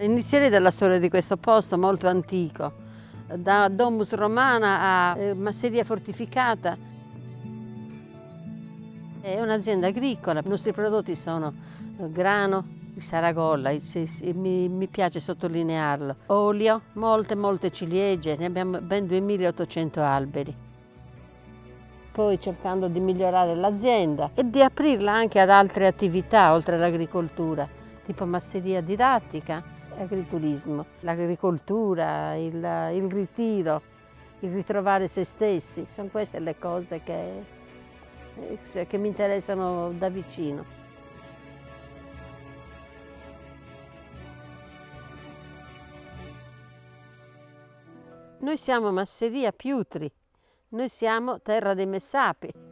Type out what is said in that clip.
Inizierei dalla storia di questo posto molto antico, da domus romana a eh, masseria fortificata. È un'azienda agricola, i nostri prodotti sono eh, grano, Saragolla, mi, piace sottolinearlo, olio, molte molte ciliegie, ne abbiamo ben 2800 alberi poi cercando di migliorare l'azienda e di aprirla anche ad altre attività oltre all'agricoltura, tipo masseria didattica, agriturismo, l'agricoltura, il, il ritiro, il ritrovare se stessi, sono queste le cose che, eh, che mi interessano da vicino. Noi siamo Masseria Piutri, noi siamo terra dei Messapi.